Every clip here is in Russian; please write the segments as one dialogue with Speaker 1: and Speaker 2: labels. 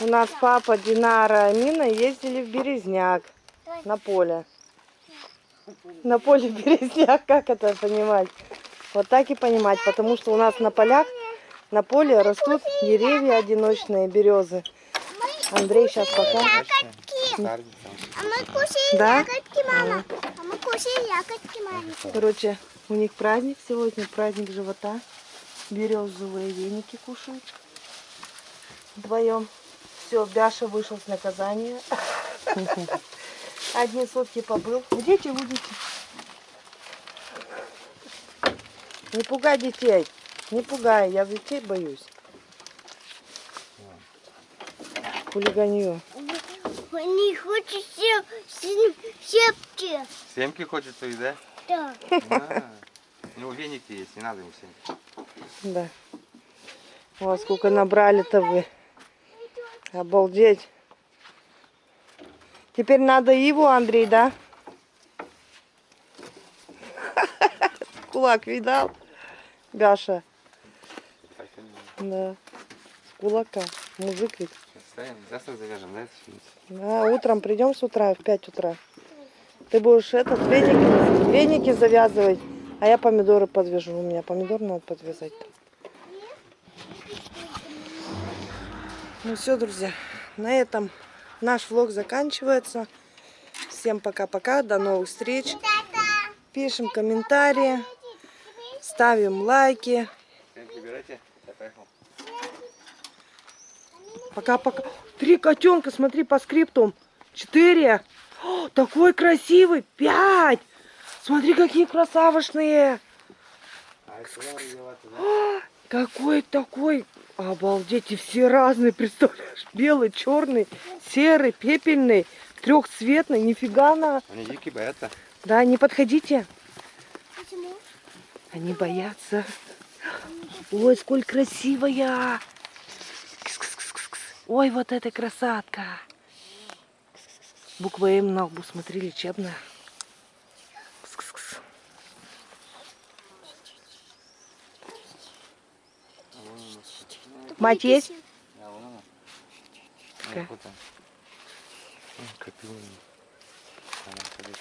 Speaker 1: У нас папа, Динара, Амина ездили в Березняк на поле. На поле Березняк, как это понимать? Вот так и понимать, потому что у нас на полях, на поле растут деревья одиночные, березы. Андрей сейчас покажет.
Speaker 2: А мы кушаем
Speaker 1: Да?
Speaker 2: ягодки, мама. А мы кушаем ягодки, мама.
Speaker 1: Короче, у них праздник сегодня, праздник живота. Березовые веники кушают. Вдвоем. Все, Бяша вышел с наказания. Одни сутки побыл. Идите, уйдите. Не пугай детей. Не пугай, я детей боюсь. Хулиганью.
Speaker 2: Они хотят сепки.
Speaker 3: Семки хочет твои, да?
Speaker 2: Да.
Speaker 3: А, У него веники есть, не надо ему семки.
Speaker 1: Да. О, сколько набрали-то вы. Обалдеть. Теперь надо его, Андрей, да? Кулак видал? Гаша. Да. С кулака. Мужик ведь.
Speaker 3: Завтра завяжем, да?
Speaker 1: Да, утром придем с утра, в 5 утра. Ты будешь этот, веники, веники завязывать, а я помидоры подвяжу. У меня помидор надо подвязать. Ну все, друзья, на этом наш влог заканчивается. Всем пока-пока, до новых встреч. Пишем комментарии, ставим лайки. Пока-пока. Три котенка, смотри по скрипту. Четыре. О, такой красивый. Пять. Смотри, какие красавышные.
Speaker 3: А
Speaker 1: Какой такой. Обалдеть. И все разные, представляешь? Белый, черный, серый, пепельный, трехцветный. Нифига на.
Speaker 3: Они дикие боятся.
Speaker 1: Да, не подходите.
Speaker 2: Почему?
Speaker 1: Они боятся. Ой, сколь красивая. Ой, вот эта красотка. Буква М на лбу, смотри, лечебная. Мать есть? Какая?
Speaker 3: Ой. Она ходит.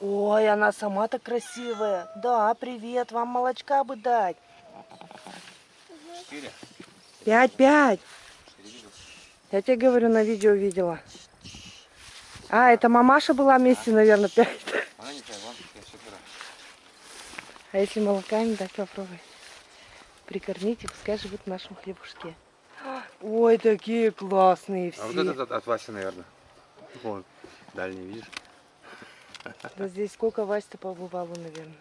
Speaker 1: Ой, она сама так красивая. Да, привет, вам молочка бы дать.
Speaker 3: Четыре.
Speaker 1: Пять, пять. Я тебе говорю, на видео видела. А, это мамаша была вместе, наверное, пять. А если молока не дать, попробуй. Прикормите, пускай живут в нашем хлебушке. Ой, такие классные все.
Speaker 3: А вот этот от, от Васи, наверное. Вон, дальний, видишь?
Speaker 1: Да здесь сколько Вась-то побывало, наверное.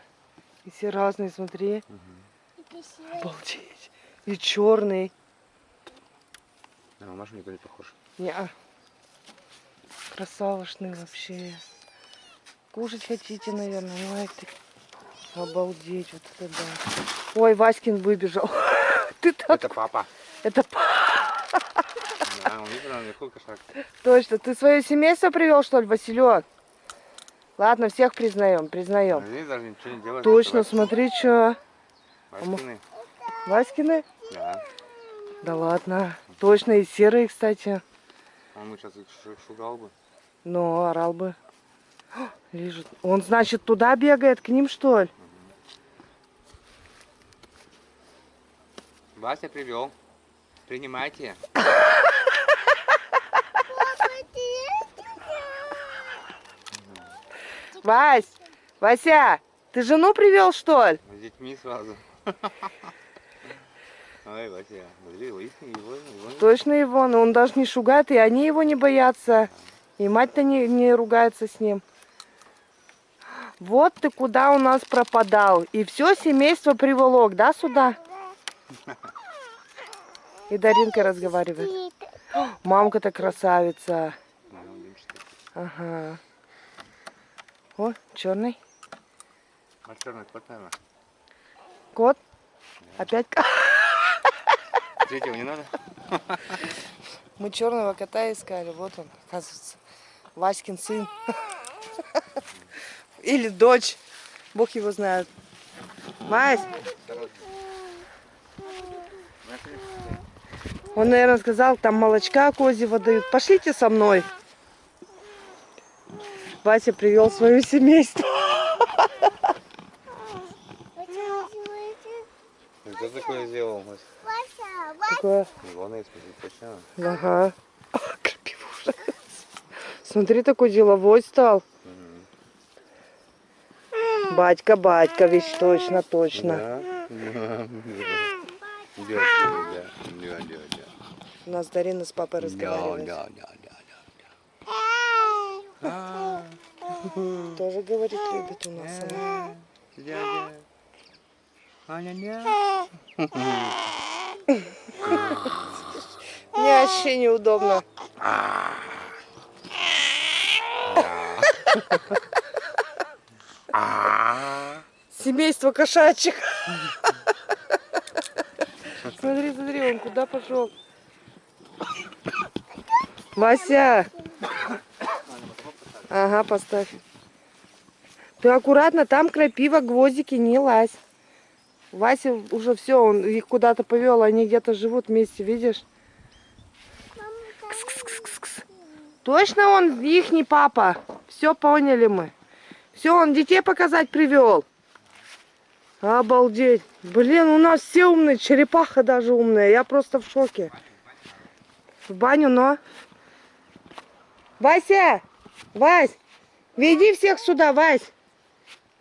Speaker 1: И все разные, смотри.
Speaker 2: И красивый.
Speaker 1: Обалдеть. И черный.
Speaker 3: На мамашу никто не похож.
Speaker 1: Неа. Красавошный вообще. Кушать хотите, наверное. Ой, ты... Обалдеть, вот это да. Ой, Васькин выбежал. Ты так...
Speaker 3: Это папа.
Speaker 1: Это п-
Speaker 3: Да, он видел наверху кошак.
Speaker 1: точно. Ты свое семейство привел, что ли, Василек? Ладно, всех признаем, признаем.
Speaker 3: Они даже ничего не делают.
Speaker 1: Точно, смотри, что.
Speaker 3: Васькины.
Speaker 1: Васькины?
Speaker 3: Да.
Speaker 1: Да ладно. Точно, и серые, кстати.
Speaker 3: Он бы сейчас их шу- шугал бы.
Speaker 1: Но орал бы. Лежит. Он, значит, туда бегает, к ним, что ли?
Speaker 3: Вася привел. Принимайте.
Speaker 1: Вась! Вася! Ты жену привел, что ли?
Speaker 3: С детьми сразу. Ой, Вася, смотри, его, его.
Speaker 1: Точно его, но он даже не шугает, и они его не боятся. И мать-то не, не ругается с ним. Вот ты куда у нас пропадал. И все семейство приволок, да, сюда? И Даринка разговаривает. Мамка-то красавица. Ага. О, черный.
Speaker 3: А черный кот, наверное.
Speaker 1: Кот. Опять ко-
Speaker 3: Третьего не надо?
Speaker 1: Мы черного кота искали. Вот он, оказывается. Васькин сын. Или дочь. Бог его знает. Вась, Он, наверное, сказал, там молочка козьего дают. Пошлите со мной. Вася привел свое семейство.
Speaker 3: Кто такое сделал?
Speaker 1: Такое,
Speaker 3: точно.
Speaker 1: ага. Смотри, такой деловой стал. Батька, батька, ведь точно, точно.
Speaker 3: Да?
Speaker 1: У нас Дарина с папой разговаривает.
Speaker 3: да, да, да, да.
Speaker 1: Тоже говорит, любит у нас она.
Speaker 3: Дядя. Аня, ня.
Speaker 1: Мне вообще неудобно. Семейство кошачьих. Смотри, смотри, он куда пошел. Вася. Ага, поставь. Ты аккуратно, там крапива, гвоздики, не лазь. Вася уже все, он их куда-то повел, они где-то живут вместе, видишь? Кс-кс-кс-кс. Точно он их не папа? Все поняли мы. Все, он детей показать привел. Обалдеть. Блин, у нас все умные, черепаха даже умная. Я просто в шоке. В баню, но... Вася! Вась! Веди всех сюда, Вась!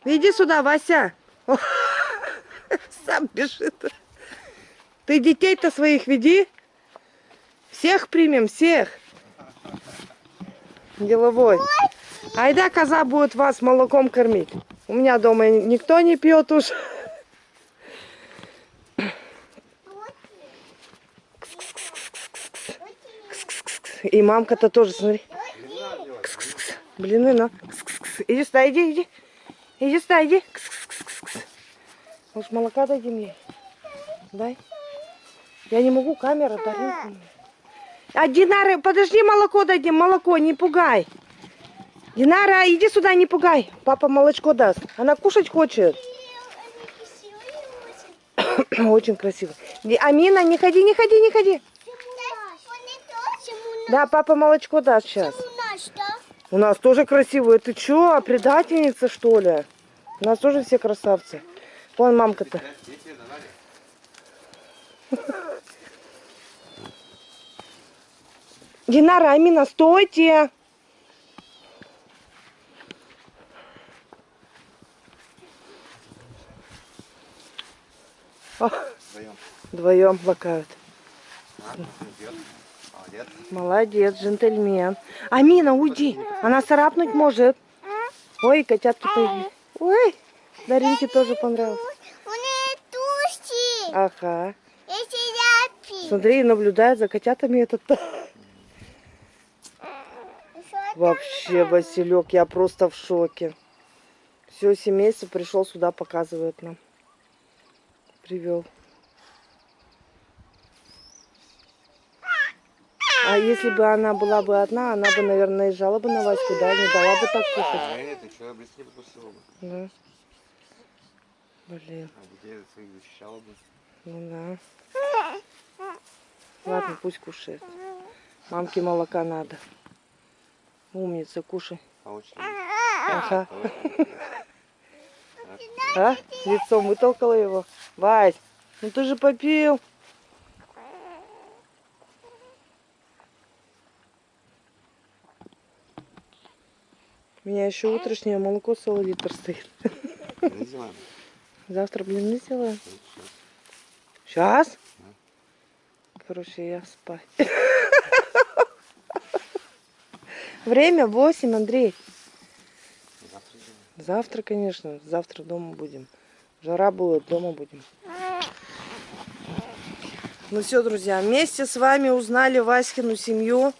Speaker 1: Веди сюда, Вася! О, Сам бежит. Ты детей-то своих веди. Всех примем, всех. Деловой. Айда коза будет вас молоком кормить. У меня дома никто не пьет уж. И мамка-то тоже, смотри. Кс-кс-кс. Блины, на. Иди сюда, иди, иди. Иди сюда, иди. Может, молока дадим ей? Дай. Я не могу, камера дарит. А, Динара, подожди, молоко дадим, молоко, не пугай. Динара, иди сюда, не пугай. Папа молочко даст. Она кушать хочет. Очень красиво. Амина, не ходи, не ходи, не ходи. Да, папа молочко даст сейчас. У нас тоже красивые. Ты чё, предательница, что ли? У нас тоже все красавцы. Вон мамка-то. Динара, Амина, стойте! О,
Speaker 3: Вдвоем.
Speaker 1: Вдвоем лакают.
Speaker 3: Идет. Молодец.
Speaker 1: Молодец, джентльмен. Амина, уйди. Она царапнуть может. Ой, котятки появились. Ой, Даринке тоже понравилось.
Speaker 2: У нее тушки.
Speaker 1: Ага. Смотри, наблюдает за котятами этот. Вообще, Василек, я просто в шоке. Все семейство пришел сюда, показывает нам. Привел. А если бы она была бы одна, она бы, наверное, наезжала бы на Ваську, да, не дала бы так кушать.
Speaker 3: А это что, покусила бы.
Speaker 1: Да. Блин,
Speaker 3: А детей своих защищала бы.
Speaker 1: ну да. Ладно, пусть кушает. Мамке молока надо. Умница, кушай.
Speaker 3: А очень.
Speaker 1: Ага. А? Лицом вытолкала его. Вась, ну ты же попил. У меня еще утреннее молоко целый литр стоит. Завтра блины сделаем. Сейчас? Короче, я спать. Время 8, Андрей. Завтра, конечно. Завтра дома будем. Жара будет, дома будем. Ну все, друзья, вместе с вами узнали Васькину семью.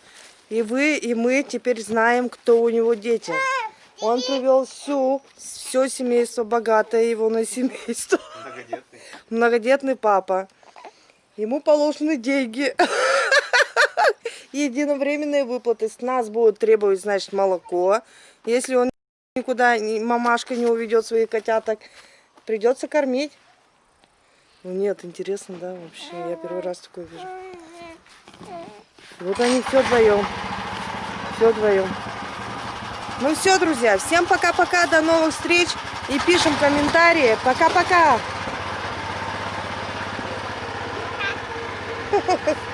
Speaker 1: И вы, и мы теперь знаем, кто у него дети. Он привел всю, все семейство богатое его на семейство.
Speaker 3: Многодетный.
Speaker 1: Многодетный папа. Ему положены деньги. Единовременные выплаты. С нас будут требовать, значит, молоко. Если он никуда, ни- мамашка не уведет своих котяток, придется кормить. Ну нет, интересно, да, вообще. Я первый раз такое вижу. Вот они все вдвоем. Все вдвоем. Ну все, друзья, всем пока-пока, до новых встреч. И пишем комментарии. Пока-пока.